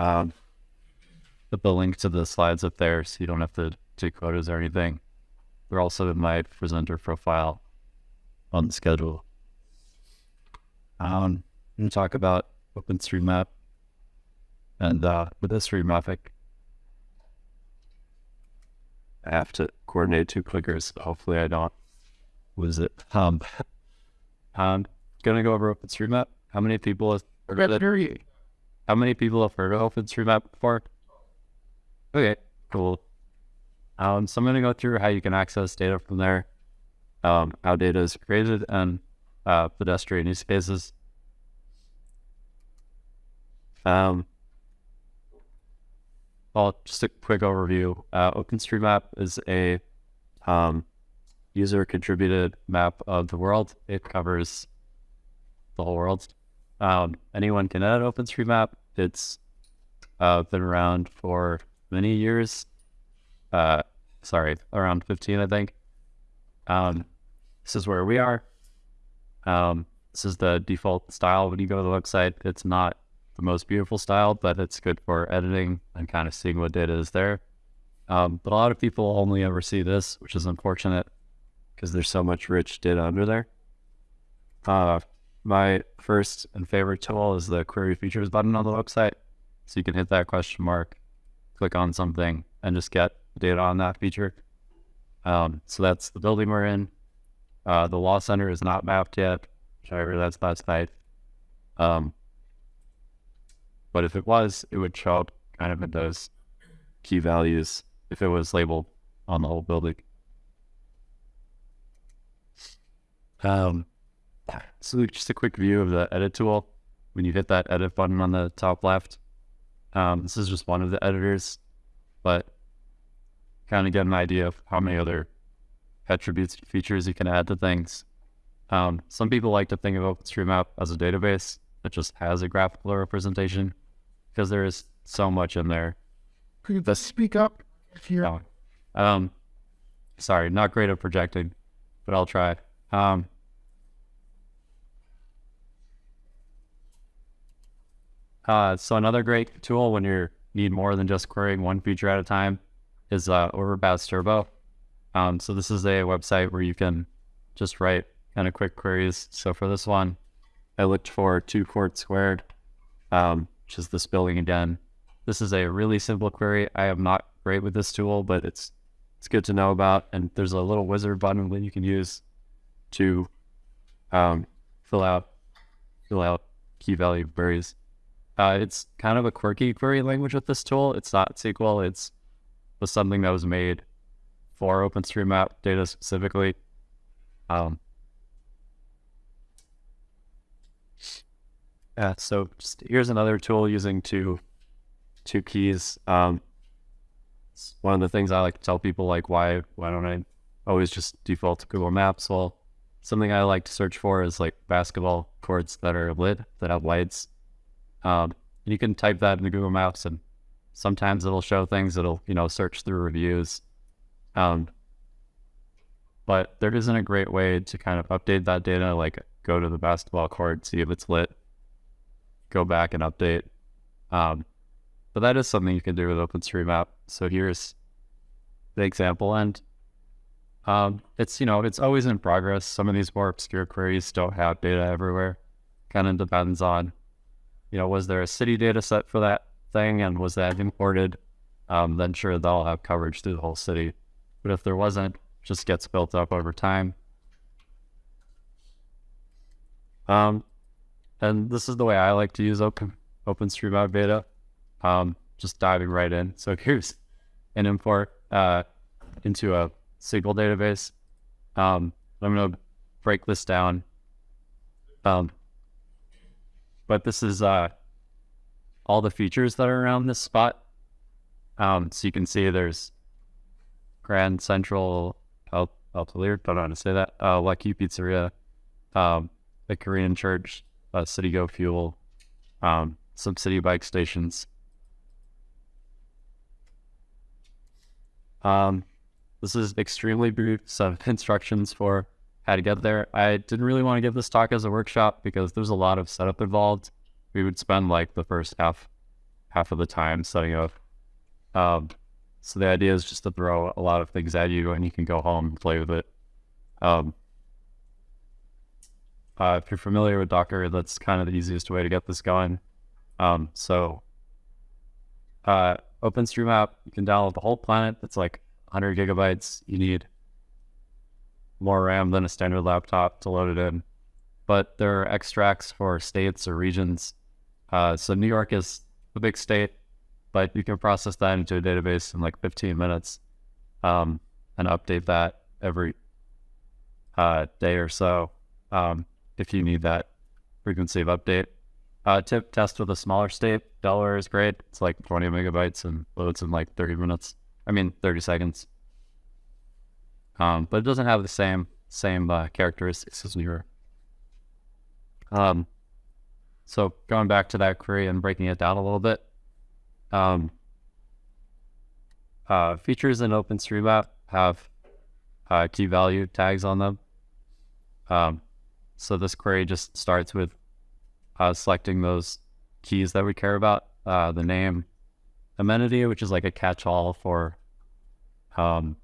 Um, put the link to the slides up there so you don't have to take photos or anything. They're also in my presenter profile on the schedule. Um, I'm going to talk about OpenStreetMap and uh, with this mapping, I have to coordinate two clickers. Hopefully I don't lose it. Um, I'm gonna go over OpenStreetMap. How many people have heard of it? How many people have heard of OpenStreetMap before? Okay, cool. Um, so I'm gonna go through how you can access data from there, um, how data is created, and uh, pedestrian use cases. Um, well, just a quick overview. Uh, OpenStreetMap is a um, user contributed map of the world. It covers the whole world. Um, anyone can edit OpenStreetMap. It's uh, been around for many years. Uh, sorry, around 15, I think. Um, this is where we are. Um, this is the default style when you go to the website. It's not the most beautiful style, but it's good for editing and kind of seeing what data is there. Um, but a lot of people only ever see this, which is unfortunate because there's so much rich data under there. Uh, my first and favorite tool is the query features button on the website. So you can hit that question mark, click on something, and just get data on that feature. Um, so that's the building we're in. Uh, the law center is not mapped yet, which I that's last night. Um, but if it was, it would show up kind of in those key values if it was labeled on the whole building. Um, so just a quick view of the edit tool. When you hit that edit button on the top left, um, this is just one of the editors, but kind of get an idea of how many other attributes features you can add to things. Um, some people like to think of OpenStreetMap as a database that just has a graphical representation because there is so much in there. Could you speak up here? Oh, um, sorry, not great at projecting, but I'll try. Um, uh, so another great tool when you need more than just querying one feature at a time is uh, Overpass Turbo. Um, so this is a website where you can just write kind of quick queries. So for this one, I looked for two court squared. Um, which is this building again. This is a really simple query. I am not great with this tool, but it's it's good to know about. And there's a little wizard button that you can use to um, fill out fill out key value queries. Uh, it's kind of a quirky query language with this tool. It's not SQL. It's was something that was made for OpenStreetMap data specifically. Um, Yeah, so just, here's another tool using two two keys. Um, one of the things I like to tell people, like why why don't I always just default to Google Maps? Well, something I like to search for is like basketball courts that are lit that have lights. Um, you can type that into Google Maps, and sometimes it'll show things. It'll you know search through reviews. Um, but there isn't a great way to kind of update that data, like go to the basketball court, see if it's lit, go back and update. Um, but that is something you can do with OpenStreetMap. So here's the example, and um, it's you know it's always in progress. Some of these more obscure queries don't have data everywhere. Kind of depends on, you know, was there a city data set for that thing, and was that imported? Um, then sure they'll have coverage through the whole city. But if there wasn't, just gets built up over time. Um, and this is the way I like to use Open OpenStreetMap beta. Um, just diving right in. So here's an import uh, into a SQL database. Um, I'm going to break this down. Um, but this is uh, all the features that are around this spot. Um, so you can see there's Grand Central El, El don't know how to say that, uh, Lucky Pizzeria, um, Korean church, uh, City Go Fuel, um, some Citi Bike stations. Um, this is extremely brief some instructions for how to get there. I didn't really want to give this talk as a workshop because there's a lot of setup involved. We would spend like the first half half of the time setting up. Um, so the idea is just to throw a lot of things at you, and you can go home and play with it. Um, uh, if you're familiar with Docker, that's kind of the easiest way to get this going. Um, so uh, OpenStreetMap, you can download the whole planet. It's like 100 gigabytes. You need more RAM than a standard laptop to load it in. But there are extracts for states or regions. Uh, so New York is a big state, but you can process that into a database in like 15 minutes um, and update that every uh, day or so um, if you need that frequency of update. Uh, tip test with a smaller state. Delaware is great. It's like 20 megabytes and loads in like 30 minutes. I mean, 30 seconds. Um, but it doesn't have the same same uh, characteristics as New Um, so going back to that query and breaking it down a little bit, um, uh, features in OpenStreetMap have uh, key value tags on them. Um, so this query just starts with uh, selecting those keys that we care about, uh, the name, amenity, which is like a catch-all for um,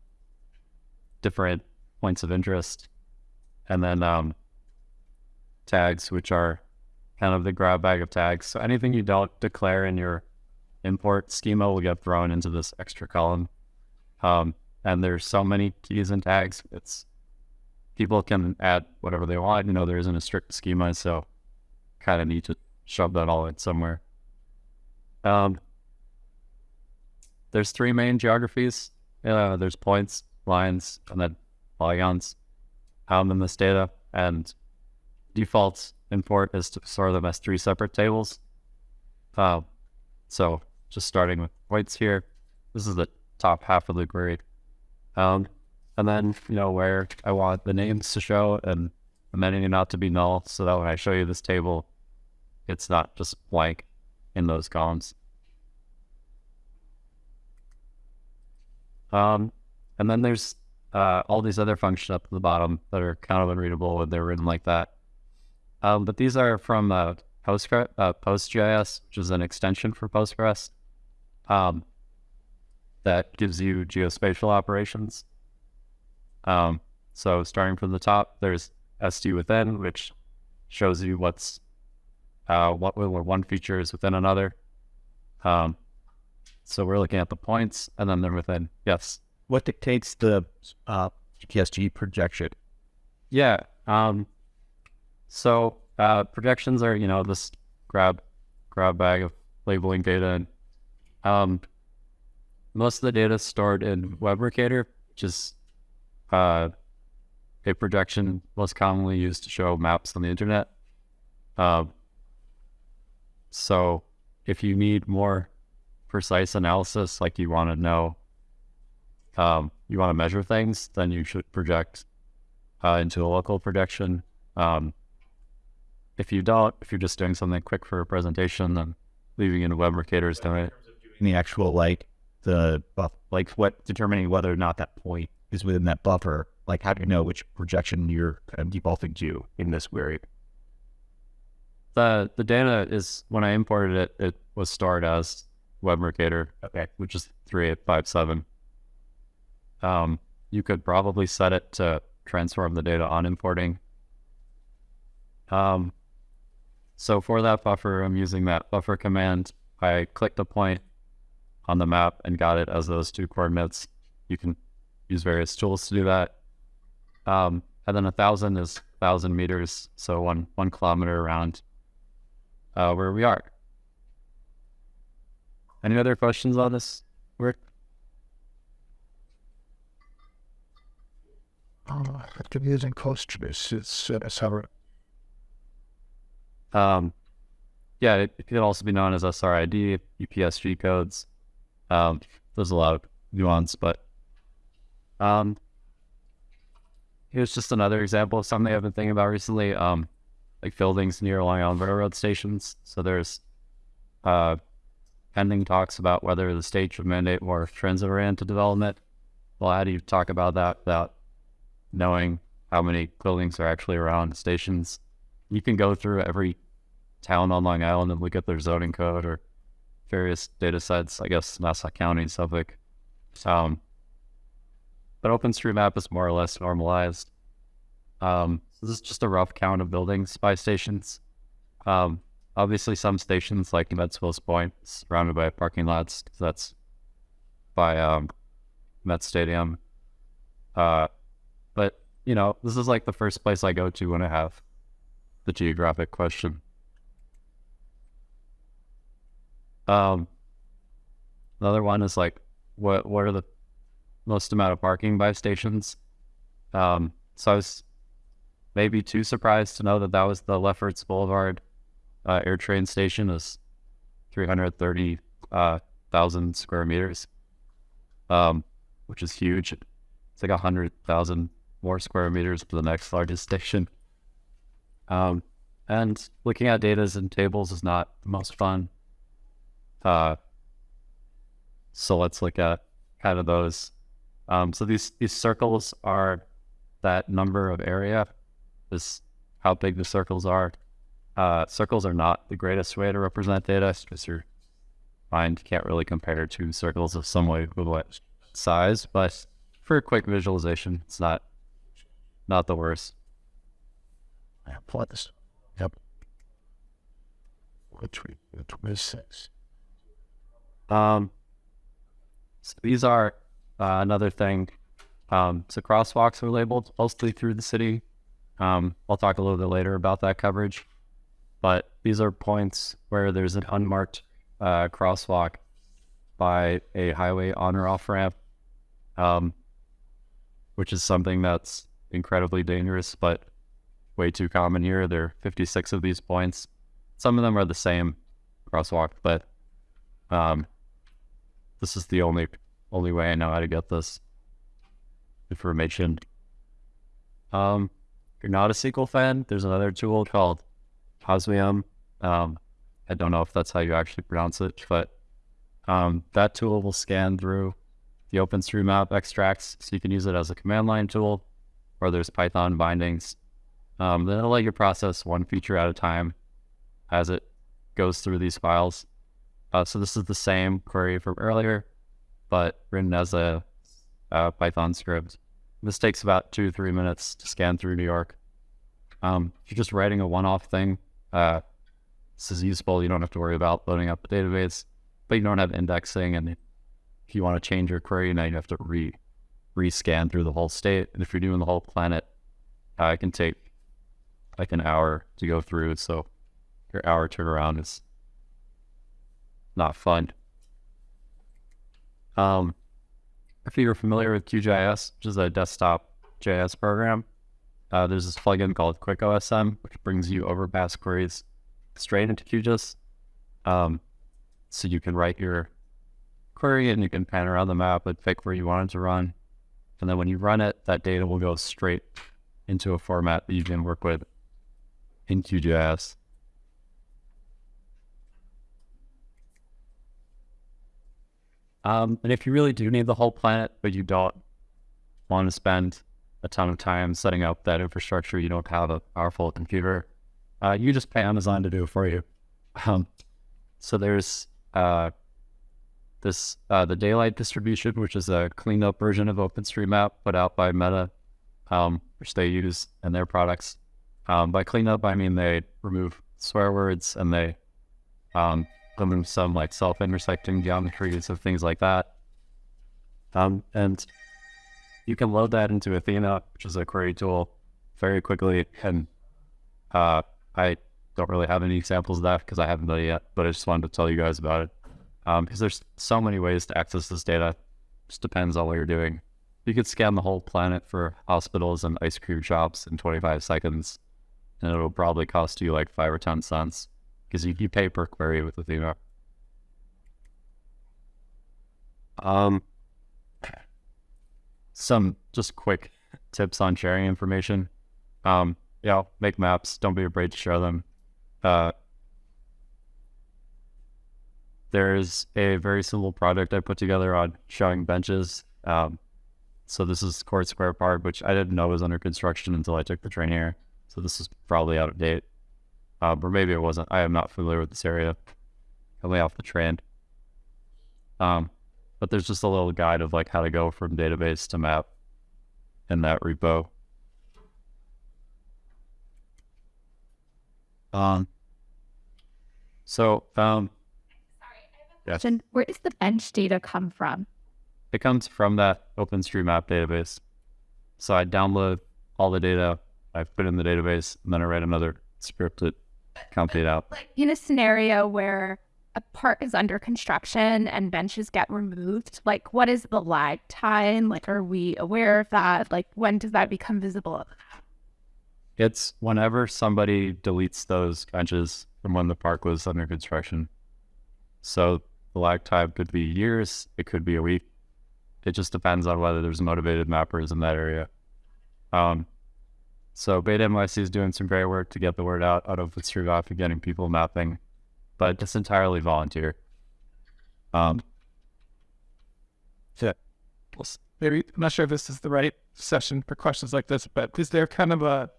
different points of interest, and then um, tags, which are kind of the grab bag of tags. So anything you don't declare in your import schema will get thrown into this extra column. Um, and there's so many keys and tags. It's people can add whatever they want. You know, there isn't a strict schema, so kind of need to shove that all in somewhere. Um, there's three main geographies. Uh, there's points, lines, and then polygons um, in this data. And default import is to store them as three separate tables. Uh, so just starting with points here, this is the top half of the query. Um, and then, you know, where I want the names to show and amenity not to be null so that when I show you this table, it's not just blank in those columns. Um, and then there's uh, all these other functions up at the bottom that are kind of unreadable when they're written like that. Um, but these are from uh, Postgres, uh, PostGIS, which is an extension for Postgres um, that gives you geospatial operations. Um, so starting from the top, there's ST_Within, which shows you what's uh, what one feature is within another. Um, so we're looking at the points, and then they're within. Yes. What dictates the uh, EPSG projection? Yeah. Um, so uh, projections are you know this grab grab bag of labeling data, and um, most of the data is stored in WebMercator, which is uh, a projection most commonly used to show maps on the internet. Uh, so if you need more precise analysis, like you want to know, um, you want to measure things, then you should project uh, into a local projection. Um, if you don't, if you're just doing something quick for a presentation, then leaving in a WebMercator is doing it. In the actual like the buff, like what determining whether or not that point is within that buffer. Like how do you know which projection you're kind of defaulting to in this query? The the data is when I imported it, it was stored as WebMercator, Okay. which is three eight five seven. Um, you could probably set it to transform the data on importing. Um, so for that buffer, I'm using that buffer command. I clicked a point on the map and got it as those two coordinates. You can use various tools to do that. Um, and then a thousand is thousand meters, so one one kilometer around uh, where we are. Any other questions on this work? Uh, using Postgres, it's uh, Um, yeah, it, it could also be known as SRID, EPSG codes. Um, there's a lot of nuance, but um, here's just another example of something I've been thinking about recently. Um, like buildings near Long Island Railroad stations. So there's uh, pending talks about whether the state should mandate more transit-oriented development. Well, how do you talk about that without knowing how many buildings are actually around stations? You can go through every town on Long Island and look at their zoning code or various data sets, I guess Nassau County, Suffolk. Um, but OpenStreetMap is more or less normalized. Um, so this is just a rough count of buildings by stations. Um, obviously, some stations like Mets-Willets Point, surrounded by parking lots. that's by um, Met Stadium. Uh, you know, this is like the first place I go to when I have the geographic question. Um, another one is like, what what are the most amount of parking by stations? Um, so I was maybe too surprised to know that that was the Lefferts Boulevard uh, air train station is 330,000 uh, square meters, um, which is huge. It's like a hundred thousand more square meters for the next largest station. Um, and looking at data and tables is not the most fun. Uh, so let's look at kind of those. Um, so these these circles are that number of area, is how big the circles are. Uh, circles are not the greatest way to represent data because your mind can't really compare two circles of somewhat what size. But for a quick visualization, it's not not the worst. I plot this. Yep. Which we, twenty-six. Um, so these are uh, another thing. Um, so crosswalks are labeled mostly through the city. Um, I'll talk a little bit later about that coverage, but these are points where there's an unmarked uh, crosswalk by a highway on or off ramp, um, which is something that's incredibly dangerous, but way too common here. There are 56 of these points. Some of them are the same crosswalk, but um, this is the only only way I know how to get this information. Um, if you're not a SQL fan, there's another tool called Osmium. Um, I don't know if that's how you actually pronounce it, but um, that tool will scan through the OpenStreetMap extracts, so you can use it as a command line tool, or there's Python bindings. Um, then it'll let you process one feature at a time as it goes through these files. Uh, so this is the same query from earlier, but written as a, a Python script. This takes about two, three minutes to scan through New York. Um, if you're just writing a one-off thing, uh, this is useful. You don't have to worry about loading up the database, but you don't have indexing. And if you want to change your query, now you have to re rescan through the whole state. And if you're doing the whole planet, uh, it can take like an hour to go through. So your hour turnaround is not fun. Um, if you're familiar with QGIS, which is a desktop GIS program, uh, there's this plugin called QuickOSM, which brings you overpass queries straight into QGIS. Um, so you can write your query and you can pan around the map and pick where you want it to run. And then when you run it, that data will go straight into a format that you can work with in QGIS. Um, and if you really do need the whole planet, but you don't want to spend a ton of time setting up that infrastructure, you don't have a powerful computer, uh, you just pay Amazon to do it for you. Um, so there's uh, this uh, the daylight distribution, which is a cleaned up version of OpenStreetMap put out by Meta, um, which they use in their products. Um, by clean up, I mean they remove swear words and they um, remove some like self-intersecting geometries of things like that. Um, and you can load that into Athena, which is a query tool, very quickly. And uh, I don't really have any examples of that because I haven't done it yet, but I just wanted to tell you guys about it. Because there's so many ways to access this data. Just depends on what you're doing. You could scan the whole planet for hospitals and ice cream shops in 25 seconds, and it'll probably cost you like five or 10 cents because you, you pay per query with Athena. Um, some just quick tips on sharing information. Um, yeah, make maps. Don't be afraid to share them. Uh, there's a very simple project I put together on showing benches. Um, so this is Court Square Park, which I didn't know was under construction until I took the train here. So this is probably out of date. Um, or maybe it wasn't. I am not familiar with this area coming off the train. Um, but there's just a little guide of like how to go from database to map in that repo. Um, So um, Yes. question. Where does the bench data come from? it comes from that OpenStreetMap database. So I download all the data, I put it in the database, and then I write another script that compute it out. Like in a scenario where a park is under construction and benches get removed, like what is the lag time? Like, are we aware of that? Like, when does that become visible? It's whenever somebody deletes those benches from when the park was under construction. So the lag time could be years, it could be a week. It just depends on whether there's motivated mappers in that area. Um, so Beta NYC is doing some great work to get the word out out of OpenStreetMap and getting people mapping, but it's entirely volunteer. Um, Yeah. maybe I'm not sure if this is the right session for questions like this, but is there kind of a,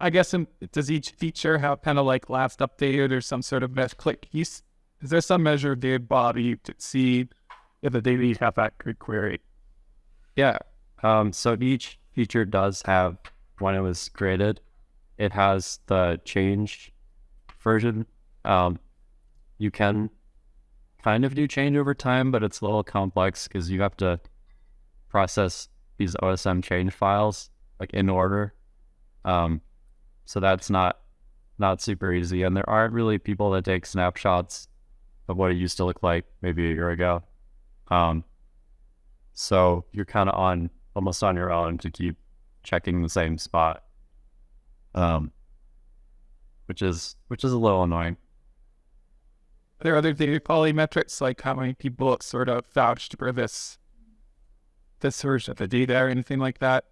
I guess, in, does each feature have kind of like last updated or some sort of mesh click? Is, is there some measure of data body to see if the data have that good query? Yeah. Um, so each feature does have, when it was created, it has the change version. Um, you can kind of do change over time, but it's a little complex because you have to process these OSM change files like in order. Um, so that's not not super easy, and there aren't really people that take snapshots of what it used to look like maybe a year ago. Um, so you're kind of on almost on your own to keep checking the same spot, um, which is which is a little annoying. Are there other data quality metrics like how many people sort of vouched for this this version of the data or anything like that?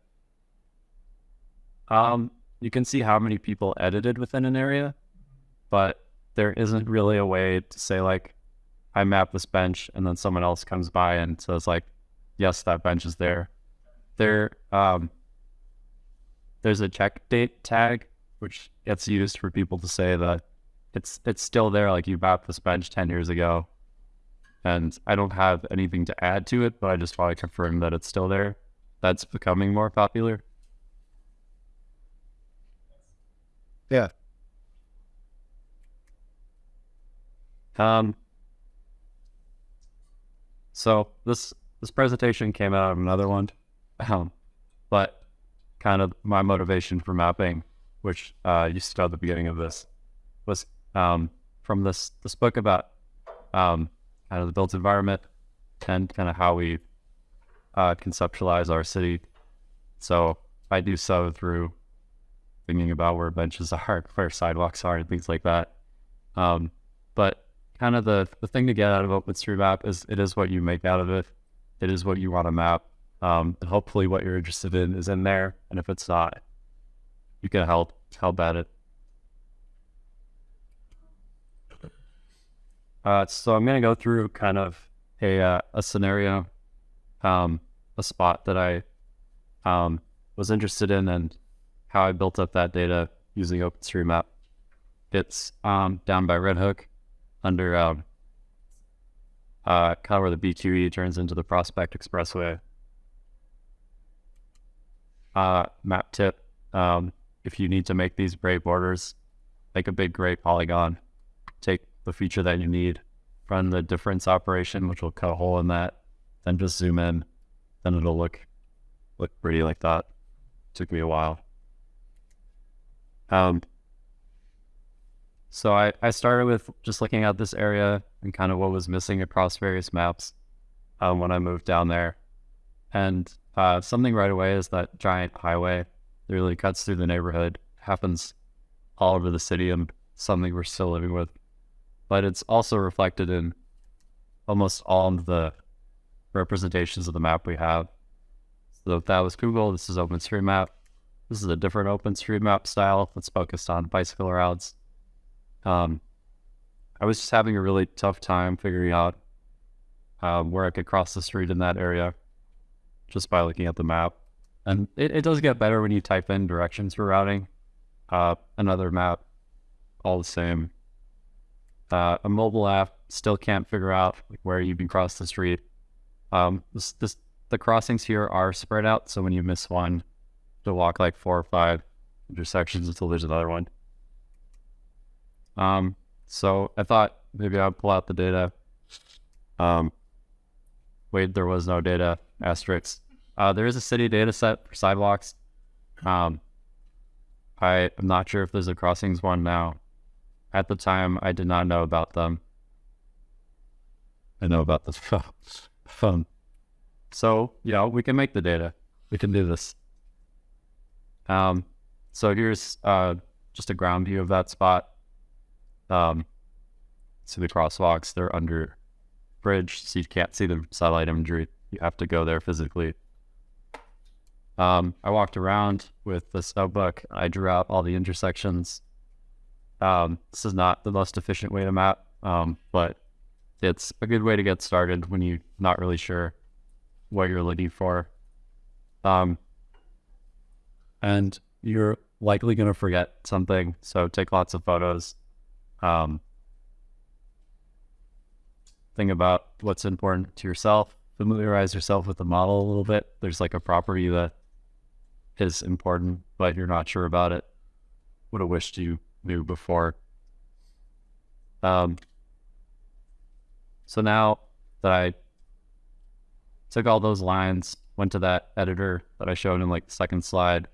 Um, you can see how many people edited within an area, but there isn't really a way to say like, I map this bench, and then someone else comes by and says like, yes, that bench is there. There, um, there's a check date tag which gets used for people to say that it's it's still there. Like you mapped this bench ten years ago, and I don't have anything to add to it, but I just want to confirm that it's still there. That's becoming more popular. yeah. Um, so this this presentation came out of another one, um, but kind of my motivation for mapping, which uh, you saw at the beginning of this, was um, from this this book about um, kind of the built environment and kind of how we uh, conceptualize our city. So I do so through thinking about where benches are, where sidewalks are, and things like that. Um, but kind of the, the thing to get out of OpenStreetMap is it is what you make out of it. It is what you want to map. Um, and hopefully what you're interested in is in there. And if it's not, you can help help at it. Uh, so I'm going to go through kind of a, uh, a scenario, um, a spot that I um, was interested in and how I built up that data using OpenStreetMap. It's um, down by Red Hook under uh, kind of where the BQE turns into the Prospect Expressway. Uh, map tip, um, if you need to make these gray borders, make a big gray polygon, take the feature that you need, run the difference operation, which will cut a hole in that, then just zoom in, then it'll look look pretty like that. Took me a while. Um, so I, I started with just looking at this area and kind of what was missing across various maps um, when I moved down there. And uh, something right away is that giant highway that really cuts through the neighborhood, happens all over the city and something we're still living with. But it's also reflected in almost all of the representations of the map we have. So that was Google, this is OpenStreetMap. This is a different OpenStreetMap style that's focused on bicycle routes. Um, I was just having a really tough time figuring out um, where I could cross the street in that area just by looking at the map. And it, it does get better when you type in directions for routing. Uh, another map, all the same. Uh, a mobile app still can't figure out like, where you can cross the street. Um, this, this, the crossings here are spread out, so when you miss one, to walk like four or five intersections until there's another one. Um, so I thought maybe I'd pull out the data. Um, wait, there was no data. Asterisk. Uh, there is a city data set for sidewalks. Um, I am not sure if there's a crossings one now. At the time, I did not know about them. I know about this phone. So, you know, we can make the data. We can do this. Um, so here's uh, just a ground view of that spot. Um, the crosswalks, they're under bridge, so you can't see the satellite imagery. You have to go there physically. Um, I walked around with this notebook. I drew out all the intersections. Um, this is not the most efficient way to map, um, but it's a good way to get started when you're not really sure what you're looking for. Um, and you're likely going to forget something, so take lots of photos. Um, think about what's important to yourself. Familiarize yourself with the model a little bit. There's like a property that is important, but you're not sure about it. Would have wished you knew before. Um, so now that I took all those lines, went to that editor that I showed in like the second slide,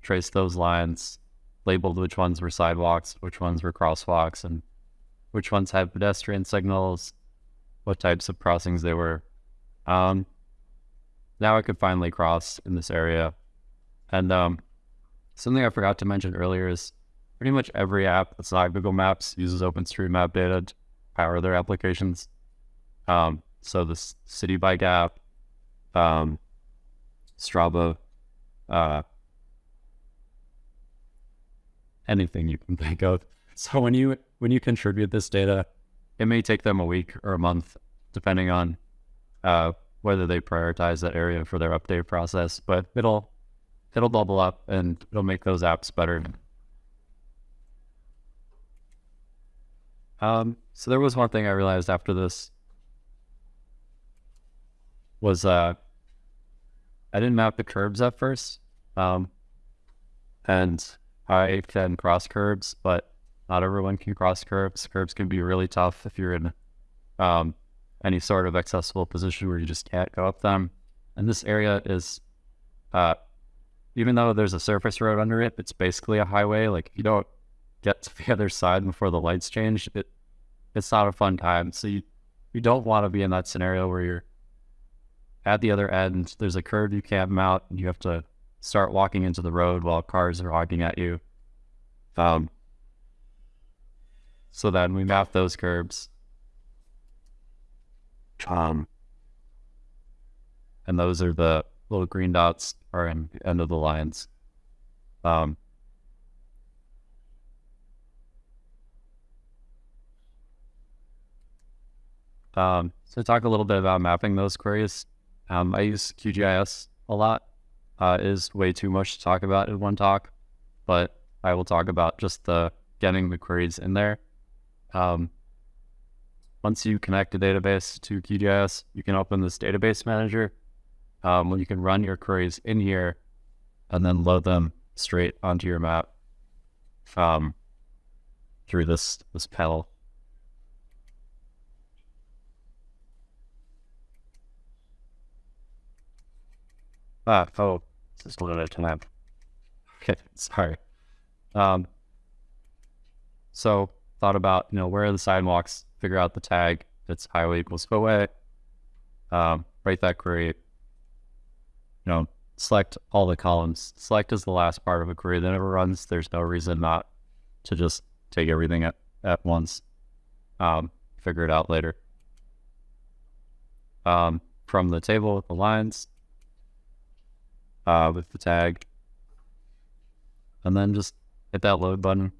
traced those lines, labeled which ones were sidewalks, which ones were crosswalks, and which ones had pedestrian signals, what types of crossings they were. Um, now I could finally cross in this area. And um, something I forgot to mention earlier is pretty much every app that's not Google Maps uses OpenStreetMap data to power their applications. Um, so the Citi Bike app, um, Strava, uh, anything you can think of. So when you when you contribute this data, it may take them a week or a month, depending on uh, whether they prioritize that area for their update process. But it'll it'll bubble up and it'll make those apps better. Um, so there was one thing I realized after this was uh, I didn't map the curbs at first, um, and I can cross curbs, but not everyone can cross curbs. Curbs can be really tough if you're in um, any sort of accessible position where you just can't go up them. And this area is, uh, even though there's a surface road under it, it's basically a highway. Like if you don't get to the other side before the lights change, it it's not a fun time. So you you don't want to be in that scenario where you're at the other end. There's a curve you can't mount, and you have to start walking into the road while cars are honking at you. Um, so then we map those curbs. Um, and those are the little green dots are in the end of the lines. Um, um, so talk a little bit about mapping those queries. Um, I use QGIS a lot. Uh, is way too much to talk about in one talk, but I will talk about just the getting the queries in there. Um, once you connect a database to QGIS, you can open this database manager um, you can run your queries in here and then load them straight onto your map um, through this this panel. Ah, oh, just a little time. Okay, sorry. Um, so thought about, you know, where are the sidewalks? Figure out the tag. It's highway equals spillway. Um, write that query. You know, select all the columns. Select is the last part of a query that never runs. There's no reason not to just take everything at, at once. Um, figure it out later. Um, from the table with the lines, uh, with the tag, and then just hit that load button.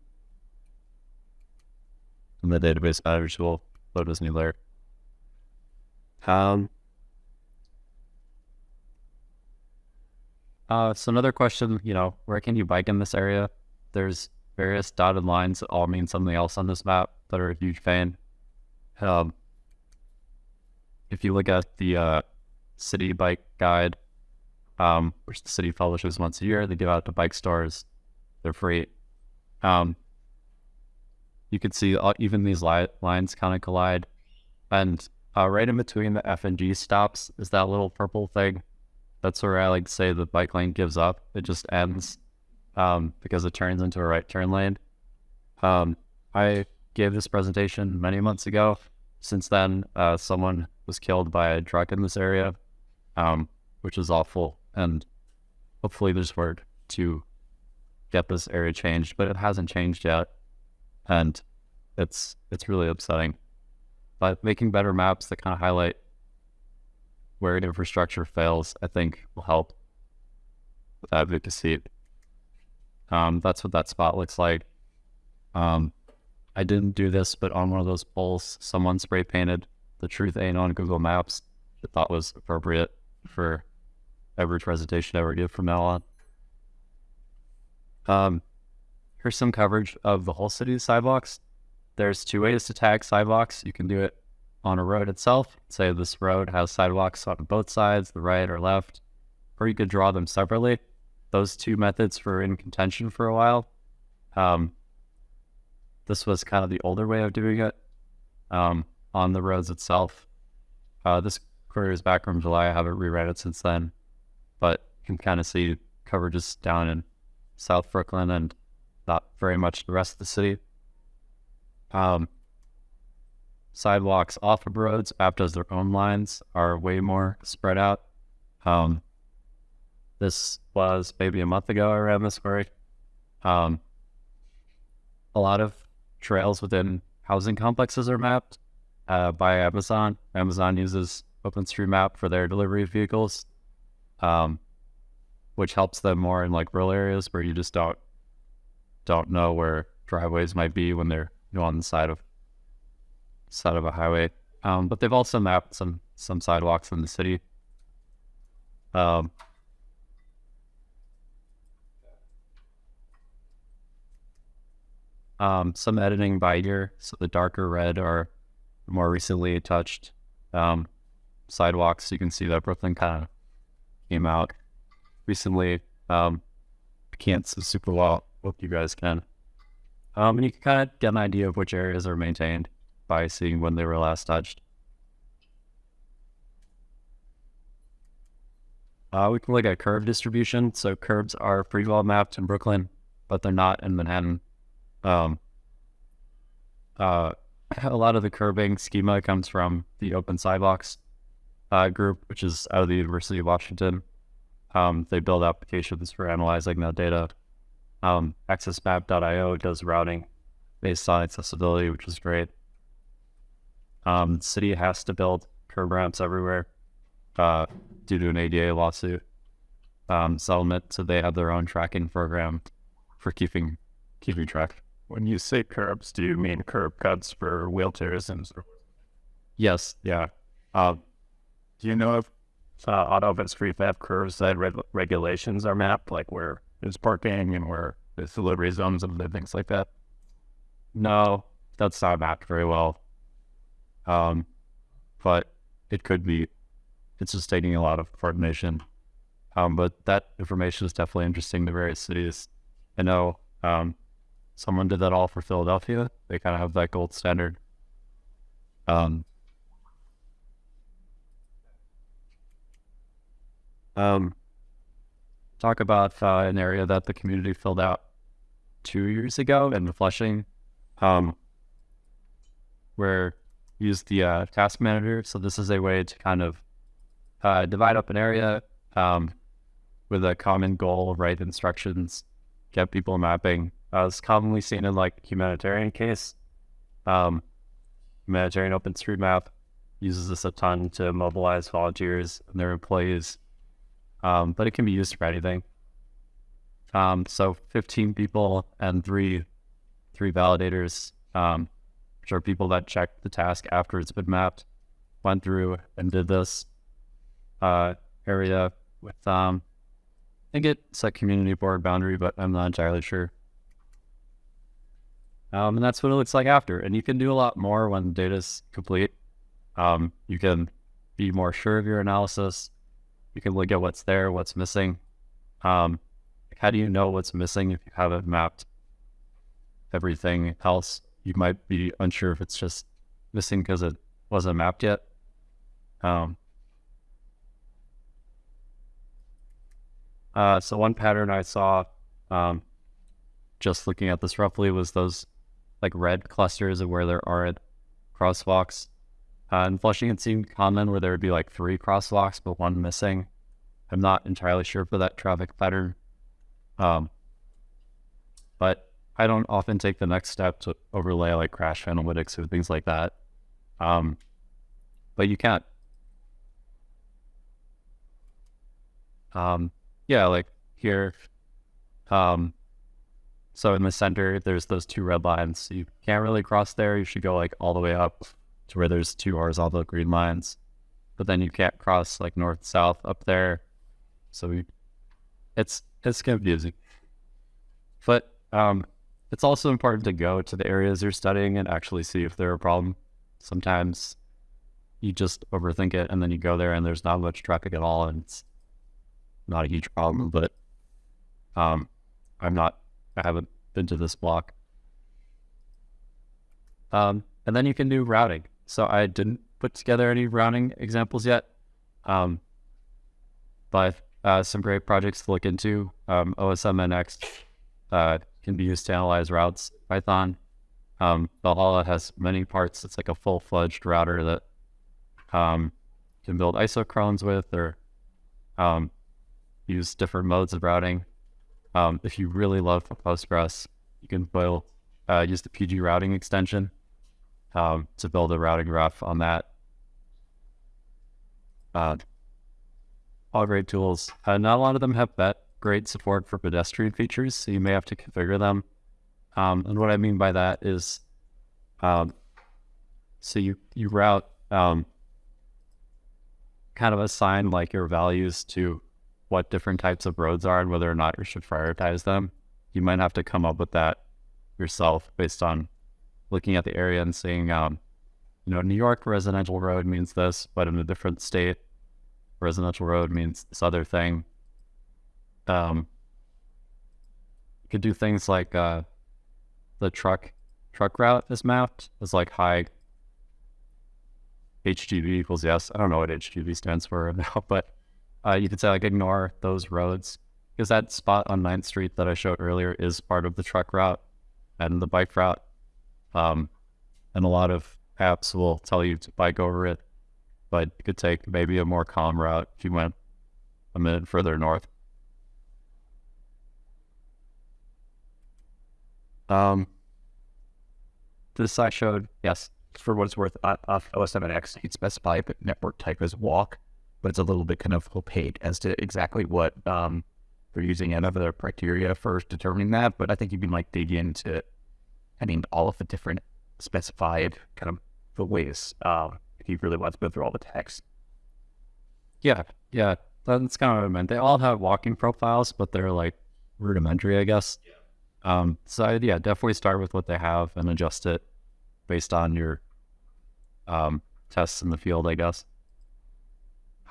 And the database manager will load this new layer. Um, uh, so another question, you know, where can you bike in this area? There's various dotted lines that all mean something else on this map that are a huge fan. Um, if you look at the uh, city bike guide, um, which the city publishes once a year, they give out to bike stores. They're free. Um, you can see uh, even these li- lines kind of collide, and uh, right in between the F and G stops is that little purple thing. That's where I like to say the bike lane gives up. It just ends um, because it turns into a right turn lane. Um, I gave this presentation many months ago. Since then, uh, someone was killed by a truck in this area, um, which is awful. And hopefully, there's work to get this area changed, but it hasn't changed yet, and it's it's really upsetting. But making better maps that kind of highlight where infrastructure fails, I think, will help with advocacy. Um, that's what that spot looks like. Um, I didn't do this, but on one of those poles, someone spray painted "The truth ain't on Google Maps." I thought was appropriate for every presentation I ever give from now on. Um, here's some coverage of the whole city's sidewalks. There's two ways to tag sidewalks. You can do it on a road itself. Say this road has sidewalks on both sides, the right or left, or you could draw them separately. Those two methods were in contention for a while. Um, this was kind of the older way of doing it um, on the roads itself. Uh, this query is back from July. I haven't reread it since then, can kind of see coverages down in South Brooklyn and not very much the rest of the city. Um, sidewalks off of roads, app does their own lines, are way more spread out. Um, this was maybe a month ago I ran this query. Um, a lot of trails within housing complexes are mapped uh, by Amazon. Amazon uses OpenStreetMap for their delivery vehicles, um, which helps them more in like rural areas where you just don't don't know where driveways might be when they're you know, on the side of side of a highway. Um, but they've also mapped some some sidewalks in the city. Um, um, some editing by year, so the darker red are more recently touched um, sidewalks. You can see that Brooklyn kind of came out recently. Um, can't super well. Hope you guys can. Um, and you can kind of get an idea of which areas are maintained by seeing when they were last touched. Uh, we can look at curb distribution. So curbs are pretty well mapped in Brooklyn, but they're not in Manhattan. Um, uh, a lot of the curbing schema comes from the Open Sidewalks uh, group, which is out of the University of Washington. Um, they build applications for analyzing that data. Um, AccessMap.io does routing based on accessibility, which is great. Um, city has to build curb ramps everywhere uh, due to an ADA lawsuit um, settlement, so they have their own tracking program for keeping keeping track. When you say curbs, do you mean curb cuts for wheelchairs and so Yes, yeah. Uh, do you know if uh, on OpenStreetMap curves that reg- regulations are mapped, like where there's parking and where there's delivery zones and things like that? no, that's not mapped very well. Um, but it could be. It's just taking a lot of coordination. Um, but that information is definitely interesting to various cities. I know um, someone did that all for Philadelphia. They kind of have that gold standard. Um, um, talk about uh, an area that the community filled out two years ago in Flushing, um, where we used the uh, task manager. So this is a way to kind of uh, divide up an area um, with a common goal, write instructions, get people mapping. Uh, it's commonly seen in like humanitarian case. Um, humanitarian OpenStreetMap uses this a ton to mobilize volunteers and their employees, um, but it can be used for anything. Um, so 15 people and three three validators, um, which are people that check the task after it's been mapped, went through and did this uh, area with um, I think it's a community board boundary, but I'm not entirely sure. Um, and that's what it looks like after. And you can do a lot more when the data's complete. Um, you can be more sure of your analysis. You can look at what's there, what's missing. Um, how do you know what's missing if you haven't mapped everything else? You might be unsure if it's just missing because it wasn't mapped yet. Um, uh, so one pattern I saw, um, just looking at this roughly, was those like red clusters of where there aren't crosswalks. Uh, and Flushing it seemed common where there would be like three crosswalks but one missing. I'm not entirely sure for that traffic pattern. Um, but I don't often take the next step to overlay like crash analytics or things like that. Um, but you can't. Um, yeah, like here. Um, so in the center, there's those two red lines. You can't really cross there. You should go like all the way up to where there's two horizontal green lines. But then you can't cross like north south up there. So we, it's it's confusing. But um, it's also important to go to the areas you're studying and actually see if they're a problem. Sometimes you just overthink it and then you go there and there's not much traffic at all and it's not a huge problem. But um, I'm not, I haven't been to this block. Um, and then you can do routing. So I didn't put together any routing examples yet. Um, but uh, some great projects to look into. Um, OSMNX uh, can be used to analyze routes. Python. Um, Valhalla has many parts. It's like a full-fledged router that um, can build isochrones with or um, use different modes of routing. Um, if you really love Postgres, you can build uh, use the PG routing extension um, to build a routing graph on that. Uh, all great tools. Uh, not a lot of them have bet great support for pedestrian features, so you may have to configure them. Um, and what I mean by that is, um, so you you route um, kind of assign like your values to what different types of roads are and whether or not you should prioritize them. You might have to come up with that yourself based on looking at the area and seeing, um, you know, New York residential road means this, but in a different state, residential road means this other thing. Um, you could do things like uh, the truck truck route is mapped as like high HGV equals yes. I don't know what HGV stands for now, but uh, you could say like ignore those roads because that spot on 9th Street that I showed earlier is part of the truck route and the bike route. Um, and a lot of apps will tell you to bike over it, but you could take maybe a more calm route if you went a minute further north. Um, this I showed, yes. For what it's worth, on OSMNX, you'd specify the network type as walk, but it's a little bit kind of opaque as to exactly what um, they're using and other criteria for determining that. But I think you can like dig into, I mean, all of the different specified kind of the ways um, if you really want to go through all the text. Yeah, yeah, that's kind of what I meant. They all have walking profiles, but they're like rudimentary, I guess. Um, so I- yeah, definitely start with what they have and adjust it based on your um, tests in the field, I guess.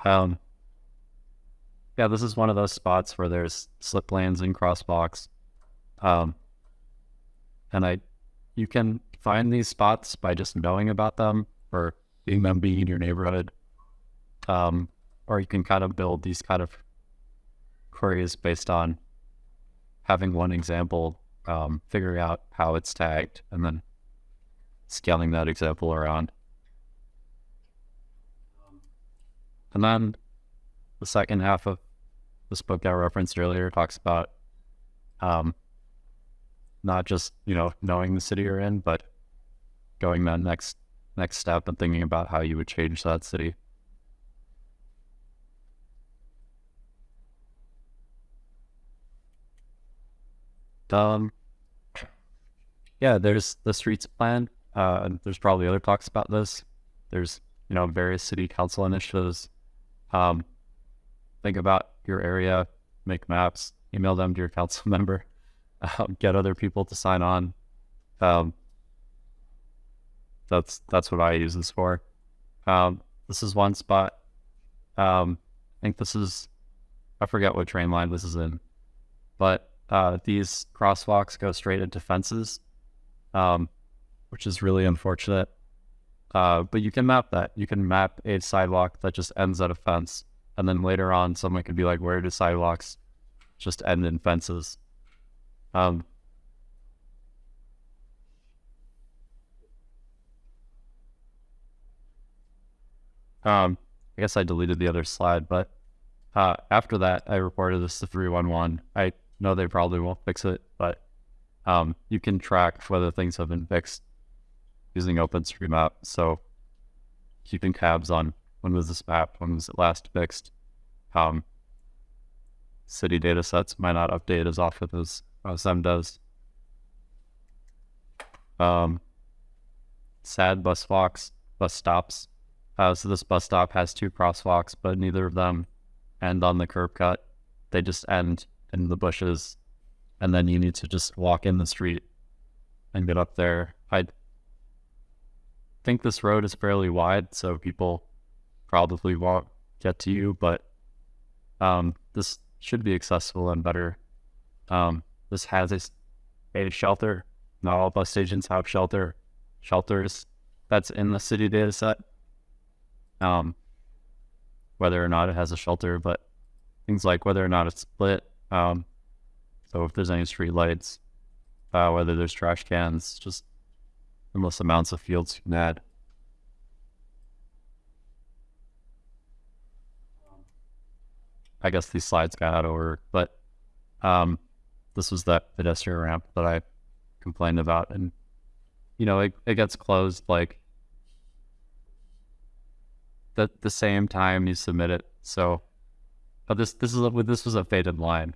Um, yeah, this is one of those spots where there's slip lanes and crosswalks. Um, and I, you can find these spots by just knowing about them or seeing them being in your neighborhood. Um, or you can kind of build these kind of queries based on having one example, um, figuring out how it's tagged, and then scaling that example around. And then the second half of this book I referenced earlier talks about um, not just you know knowing the city you're in, but going that next next step and thinking about how you would change that city. Um, yeah, there's the streets plan. Uh, there's probably other talks about this. There's you know various city council initiatives. Um, think about your area, make maps, email them to your council member, um, get other people to sign on. Um, that's that's what I use this for. Um, this is one spot. Um, I think this is I forget what train line this is in, but uh, these crosswalks go straight into fences, um, which is really unfortunate. Uh, but you can map that. You can map a sidewalk that just ends at a fence, and then later on, someone could be like, "Where do sidewalks just end in fences?" Um, um, I guess I deleted the other slide, but uh, after that, I reported this to 311. I know they probably won't fix it, but um, you can track whether things have been fixed using OpenStreetMap. So keeping tabs on when was this map, when was it last fixed. Um, city data sets might not update as often as OSM does. Um, sad bus walks, bus stops. Uh, so this bus stop has two crosswalks, but neither of them end on the curb cut. They just end in the bushes, and then you need to just walk in the street and get up there. I think this road is fairly wide, so people probably won't get to you, but um, this should be accessible and better. Um, this has a, a shelter. Not all bus stations have shelter shelters. That's in the city data set. Um, whether or not it has a shelter, but things like whether or not it's split. Um, so if there's any street lights, uh, whether there's trash cans, just endless amounts of fields you can add. I guess these slides got out of but um, this was that pedestrian ramp that I complained about, and you know it, it gets closed like the the same time you submit it. So, but this this is a, this was a faded line.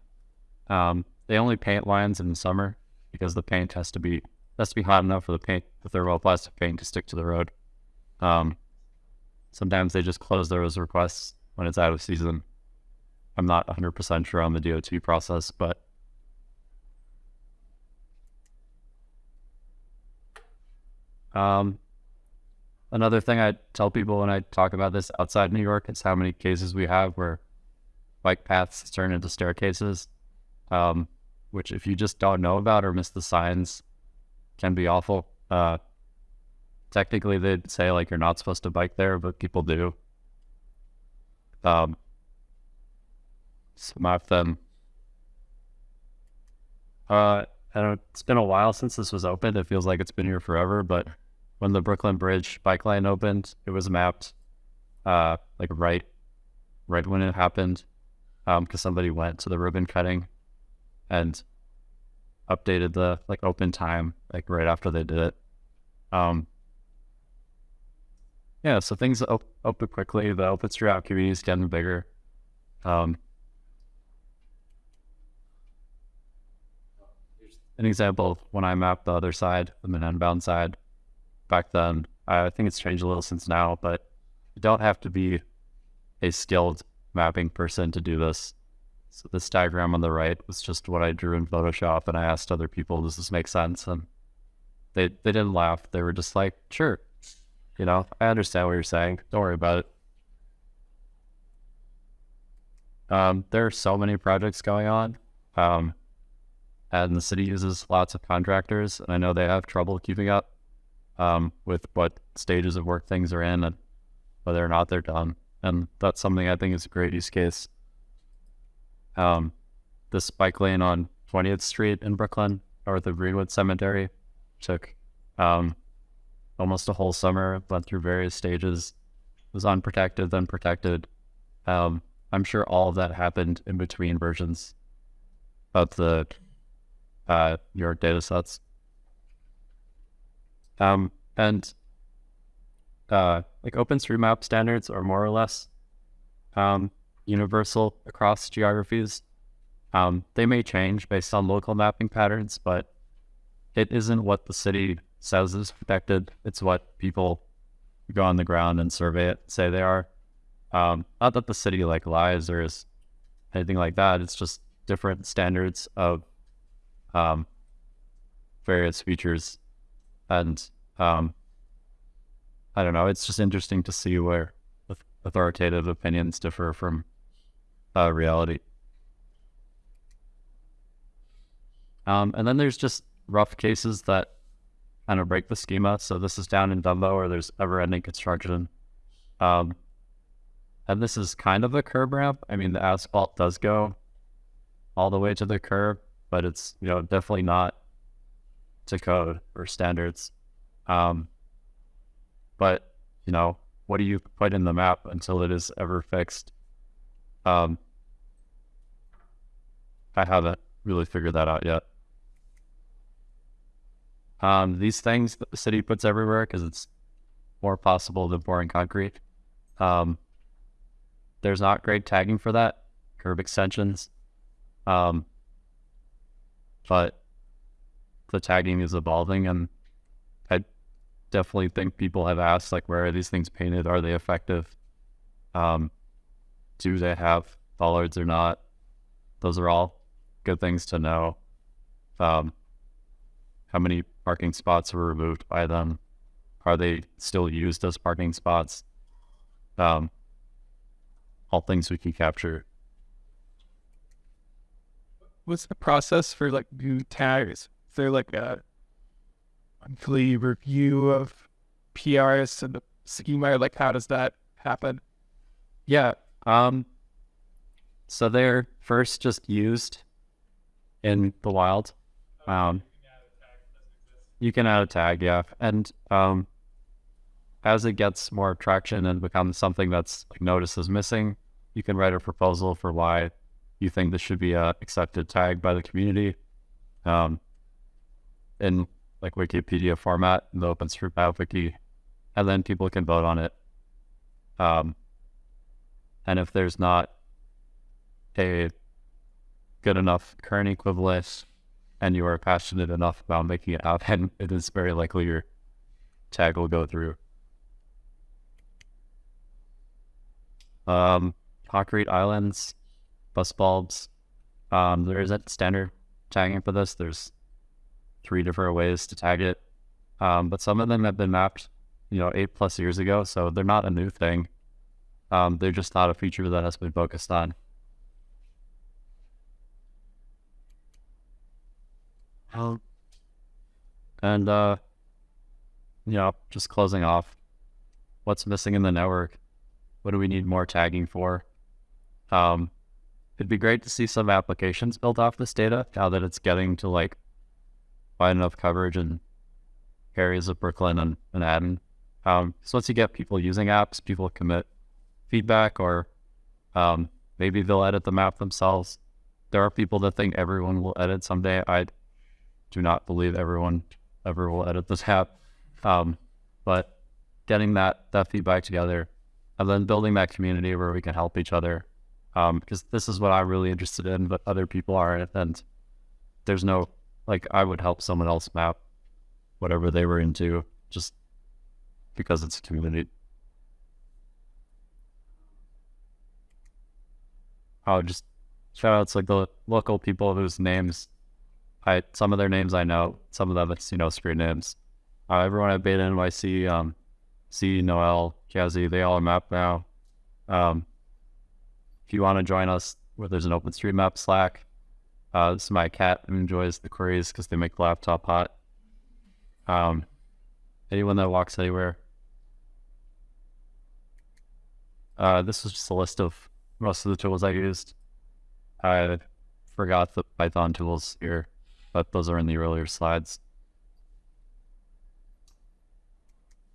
Um, they only paint lines in the summer because the paint has to be has to be hot enough for the paint the thermoplastic paint to stick to the road. Um, sometimes they just close those requests when it's out of season. I'm not 100% sure on the DOT process, but um, another thing I tell people when I talk about this outside New York is how many cases we have where bike paths turn into staircases, um, which if you just don't know about or miss the signs, can be awful. Uh, technically, they'd say like you're not supposed to bike there, but people do. Um, some of them. Uh, I don't. It's been a while since this was opened. It feels like it's been here forever. But when the Brooklyn Bridge bike line opened, it was mapped, uh, like right, right when it happened, um, because somebody went to the ribbon cutting, and updated the like open time like right after they did it. Um, yeah, so things op- open quickly. The open OpenStreetMap community is getting bigger. Um, an example when I mapped the other side, the Manhattan bound side, back then. I think it's changed a little since now, but you don't have to be a skilled mapping person to do this. So this diagram on the right was just what I drew in Photoshop, and I asked other people, "Does this make sense?" And they they didn't laugh. They were just like, "Sure, you know, I understand what you're saying. Don't worry about it." Um, there are so many projects going on. Um, and the city uses lots of contractors, and I know they have trouble keeping up um, with what stages of work things are in and whether or not they're done. And that's something I think is a great use case. Um, this bike lane on 20th Street in Brooklyn, north of Greenwood Cemetery, took um, almost a whole summer, went through various stages, was unprotected, then protected. Um, I'm sure all of that happened in between versions of the uh, New York data sets. Um, and uh, like OpenStreetMap standards are more or less um, universal across geographies. Um, they may change based on local mapping patterns, but it isn't what the city says is protected. It's what people go on the ground and survey it say they are. Um, not that the city like lies or is anything like that. It's just different standards of um, various features and um, I don't know. It's just interesting to see where authoritative opinions differ from uh, reality. Um, and then there's just rough cases that kind of break the schema. So this is down in Dumbo where there's ever-ending construction. Um, and this is kind of a curb ramp. I mean, the asphalt does go all the way to the curb, but it's you know definitely not to code or standards. Um, but you know, what do you put in the map until it is ever fixed? Um, I haven't really figured that out yet. Um, these things that the city puts everywhere because it's more possible than pouring concrete. Um, there's not great tagging for that. Curb extensions. Um, but the tagging is evolving and I definitely think people have asked like where are these things painted? Are they effective? Um, do they have bollards or not? Those are all good things to know. Um, how many parking spots were removed by them? Are they still used as parking spots? Um, all things we can capture. What's the process for like new tags? There like a monthly review of PRs and the schema? Like, how does that happen? Yeah. Um, so they're first just used in the wild. Um, you can add a tag, yeah, and um, as it gets more traction and becomes something that's like noticed as missing, you can write a proposal for why you think this should be a accepted tag by the community, um, in like Wikipedia format in the OpenStreetMap wiki, and then people can vote on it. Um, and if there's not a good enough current equivalent and you are passionate enough about making it happen, it is very likely your tag will go through. Um, concrete islands, bus bulbs. Um, there isn't standard tagging for this. There's three different ways to tag it. Um, but some of them have been mapped, you know, eight plus years ago, so they're not a new thing. Um, they're just not a feature that has been focused on. Um, and uh, you know, just closing off, what's missing in the network? What do we need more tagging for? Um, it'd be great to see some applications built off this data now that it's getting to like wide enough coverage in areas of Brooklyn and Manhattan. Um, so once you get people using apps, people commit feedback or um, maybe they'll edit the map themselves. There are people that think everyone will edit someday. I do not believe everyone ever will edit this app. Um, but getting that, that feedback together and then building that community where we can help each other. Um, because this is what I'm really interested in, but other people aren't. And there's no, like, I would help someone else map whatever they were into just because it's a community. Oh, just shout outs like the local people whose names I some of their names I know, some of them it's you know screen names. Uh, everyone at Beta NYC, um, C, Noel, Kazi, they all are mapped now. Um, if you want to join us, where there's an OpenStreetMap Slack, uh, is my cat enjoys the queries because they make the laptop hot. Um, anyone that walks anywhere. Uh, this is just a list of most of the tools I used. I forgot the Python tools here, but those are in the earlier slides.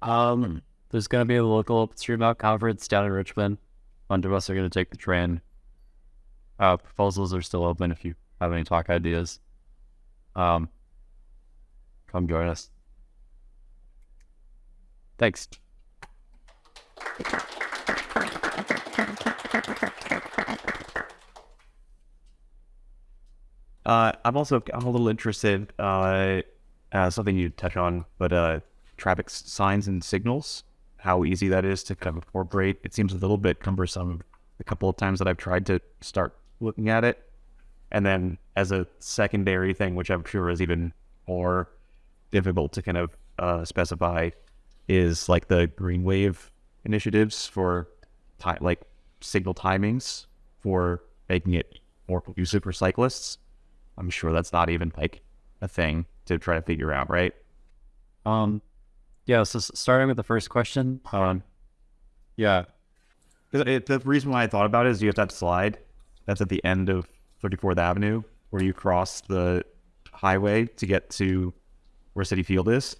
Um, there's going to be a local OpenStreetMap conference down in Richmond. A bunch of us are going to take the train. Uh, proposals are still open if you have any talk ideas. Um, come join us. Thanks. Uh, I'm also I'm a little interested. Uh, uh, something you touch on, but uh, traffic signs and signals. How easy that is to kind of incorporate. It seems a little bit cumbersome. A couple of times that I've tried to start looking at it, and then as a secondary thing, which I'm sure is even more difficult to kind of uh, specify is like the green wave initiatives for ti- like signal timings for making it more conducive for cyclists. I'm sure that's not even like a thing to try to figure out, right? Um, yeah. So starting with the first question, um, yeah, It, the reason why I thought about it is you have that slide that's at the end of 34th Avenue where you cross the highway to get to where Citi Field is.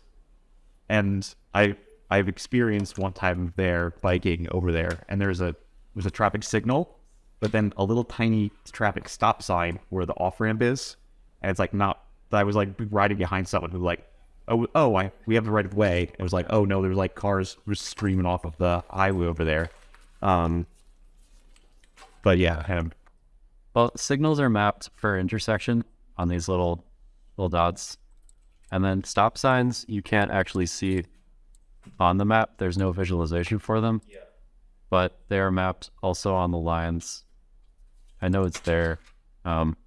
And I I've experienced one time there biking over there and there's a there's a traffic signal, but then a little tiny traffic stop sign where the off ramp is. And it's like not that I was like riding behind someone who like oh oh I we have the right of way. It was like, oh no, there's like cars just streaming off of the highway over there. Um, but yeah, Well, signals are mapped for intersection on these little little dots, and then stop signs you can't actually see on the map. There's no visualization for them. Yeah. But they are mapped also on the lines. I know it's there. Um,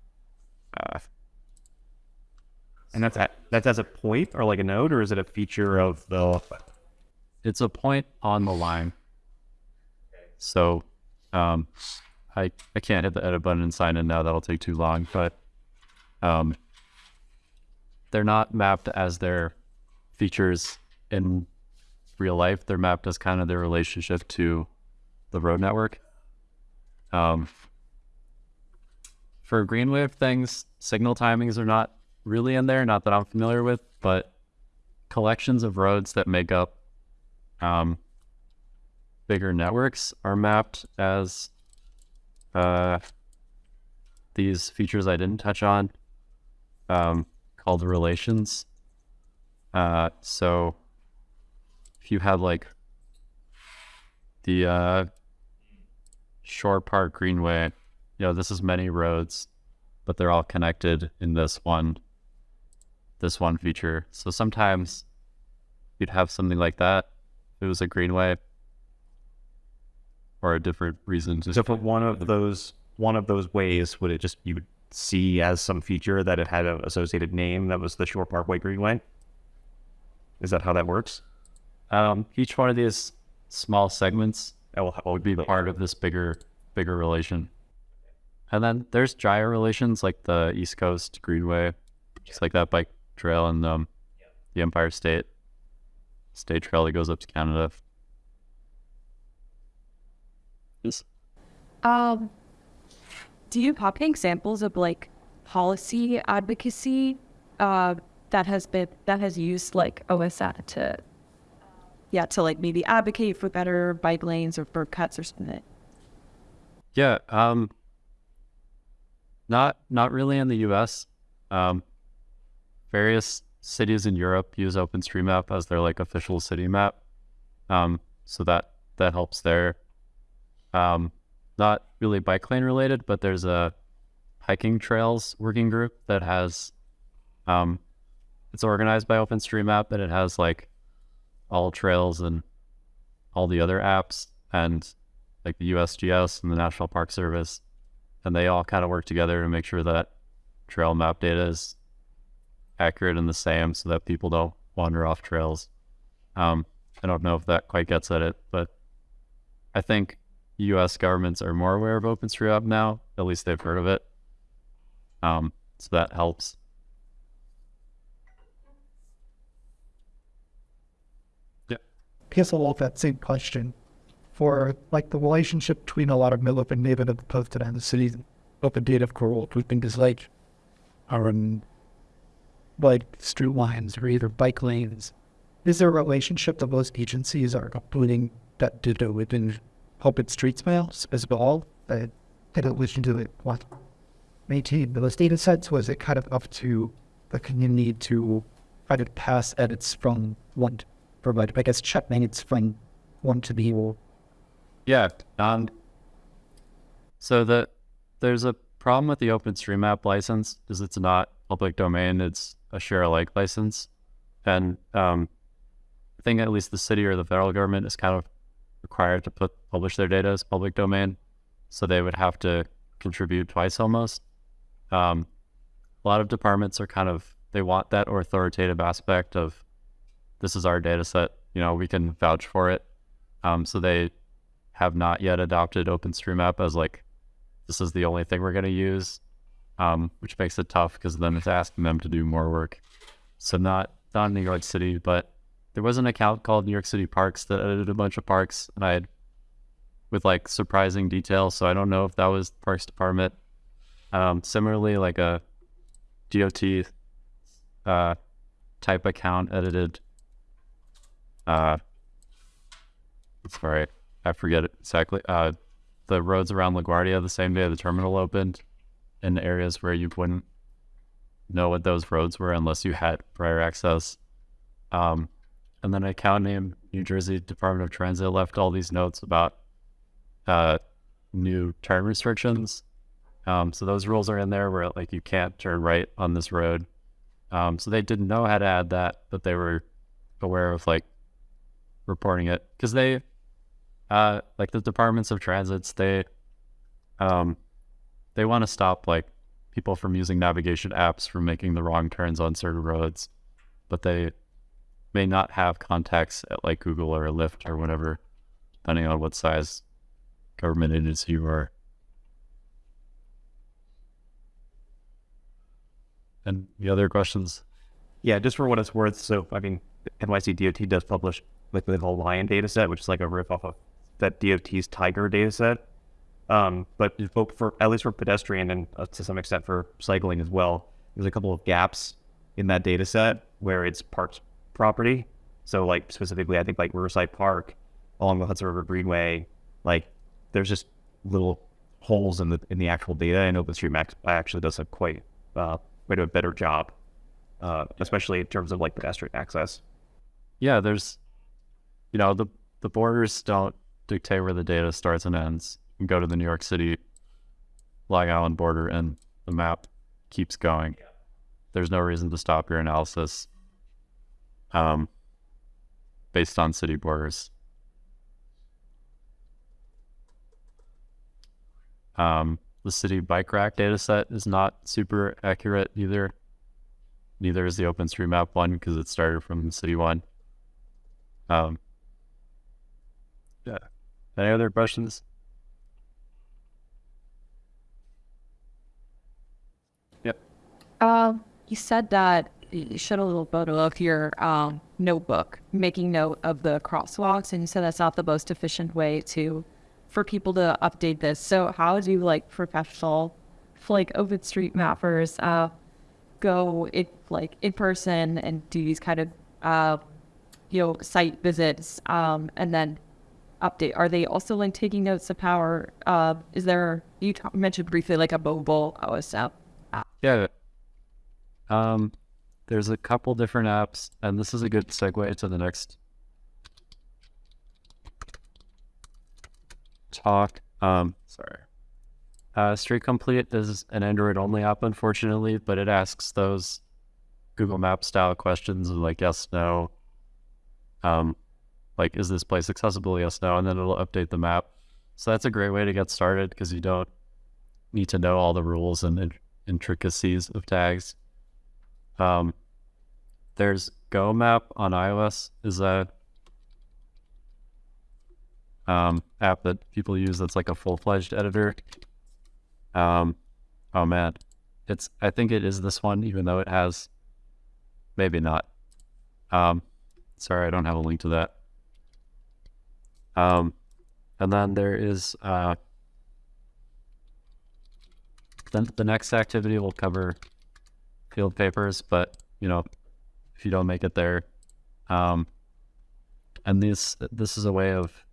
uh, and that's at, that's as a point or like a node, or is it a feature of the? it's a point on the line. So, um, I I can't hit the edit button and sign in now. That'll take too long. But, um, they're not mapped as their features in real life. They're mapped as kind of their relationship to the road network. Um, for green wave things, signal timings are not really in there. Not that I'm familiar with, but collections of roads that make up um, bigger networks are mapped as uh, these features I didn't touch on, um, called relations. Uh, so if you have like the uh, Shore Park Greenway, you know, this is many roads, but they're all connected in this one this one feature. So sometimes you'd have something like that. It was a greenway or a different reason to So for one of those one of those ways, would it just you would see as some feature that it had an associated name that was the Shore Parkway Greenway? Is that how that works? um, each one of these small segments will, will would be part of this bigger bigger relation. And then there's gyre relations like the East Coast Greenway, just like that bike trail and um, the Empire State State Trail that goes up to Canada. Yes. Um, do you have any examples of like policy advocacy uh, that has been that has used like OSA to yeah to like maybe advocate for better bike lanes or for cuts or something? Yeah, um, not not really in the U.S. Um, various cities in Europe use OpenStreetMap as their like official city map, um, so that that helps there. Um, not really bike lane related, but there's a hiking trails working group that has, um, it's organized by OpenStreetMap and it has like AllTrails and all the other apps and like the USGS and the National Park Service, and they all kind of work together to make sure that trail map data is accurate and the same, so that people don't wander off trails. Um, I don't know if that quite gets at it, but I think U.S. governments are more aware of OpenStreetMap now. At least they've heard of it. Um, so that helps. Yeah. I guess I'll that same question for like the relationship between a lot of mill open neighborhood and posted and the city's open data of what we think is like are in like street lines or either bike lanes. Is there a relationship that most agencies are putting that data within open streets mails as well? That in addition to it, what maintain those data sets? Was it kind of up to the community to kind of pass edits from one to provide, I guess, check minutes from one to the other? Yeah. Um, so the there's a problem with the OpenStreetMap license is it's not public domain. It's a share alike license, and um, I think at least the city or the federal government is kind of required to put publish their data as public domain, so they would have to contribute twice almost. Um, a lot of departments are kind of they want that authoritative aspect of this is our data set. You know, we can vouch for it. Um, so they have not yet adopted OpenStreetMap as like this is the only thing we're going to use, um, which makes it tough because then it's asking them to do more work. So not not New York City, but there was an account called New York City Parks that edited a bunch of parks, and I had with like surprising detail. So I don't know if that was Parks Department. Um, similarly, like a DOT uh, type account edited. Uh, sorry, I forget exactly. Uh, the roads around LaGuardia the same day the terminal opened, in areas where you wouldn't know what those roads were unless you had prior access. Um, and then an account named New Jersey Department of Transit left all these notes about uh, new turn restrictions. Um, so those rules are in there where like you can't turn right on this road. Um, so they didn't know how to add that, but they were aware of like reporting it because they, uh, like the departments of transits, they, um, they want to stop like people from using navigation apps from making the wrong turns on certain roads, but they may not have contacts at like Google or Lyft or whatever, depending on what size government agency you are. And the other questions? Yeah, just for what it's worth. So, I mean, NYC DOT does publish like the whole Lion data set, which is like a riff off of that DOT's Tiger data set. Um, but for, for at least for pedestrian and uh, to some extent for cycling as well, there's a couple of gaps in that data set where it's parks property. So, like specifically, I think like Riverside Park along the Hudson River Greenway, like there's just little holes in the in the actual data, and OpenStreetMap actually does a quite uh, quite a better job, uh, especially in terms of like pedestrian access. Yeah, there's, you know, the the borders don't dictate where the data starts and ends. You go to the New York City Long Island border, and the map keeps going. There's no reason to stop your analysis um, based on city borders. Um, the city bike rack data set is not super accurate either. Neither is the OpenStreetMap one because it started from the city one. Um, yeah. Any other questions? Um, you said that you showed a little photo of your um, notebook, making note of the crosswalks, and you said that's not the most efficient way to for people to update this. So how do like professional, like OpenStreetMappers, uh, go it like in person and do these kind of uh, you know site visits, um, and then update? Are they also like taking notes of power? Uh, is there you t- mentioned briefly like a mobile OSM? Yeah. Um, there's a couple different apps, and this is a good segue to the next talk. Um, sorry. Uh, Street Complete is an Android only app, unfortunately, but it asks those Google Map style questions of like yes, no. Um, like is this place accessible? Yes, no, and then it'll update the map. So that's a great way to get started because you don't need to know all the rules and in- intricacies of tags. Um, there's Go Map on iOS. Is a um, app that people use that's like a full fledged editor. Um, oh man, it's I think it is this one, even though it has maybe not. Um, sorry, I don't have a link to that. Um, and then there is uh, then the next activity will cover field papers, but you know, if you don't make it there, um, and this this is a way of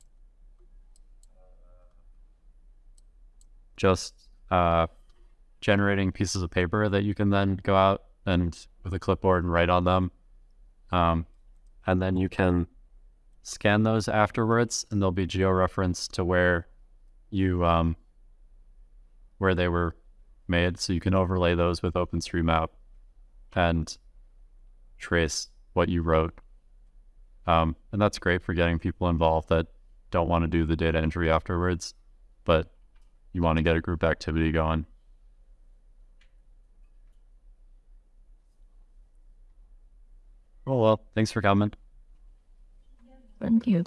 just uh, generating pieces of paper that you can then go out and with a clipboard and write on them. Um, and then you can scan those afterwards and they'll be georeferenced to where you um, where they were made. So you can overlay those with OpenStreetMap and trace what you wrote. Um, and that's great for getting people involved that don't want to do the data entry afterwards, but you want to get a group activity going. Oh, well, thanks for coming. Thank you.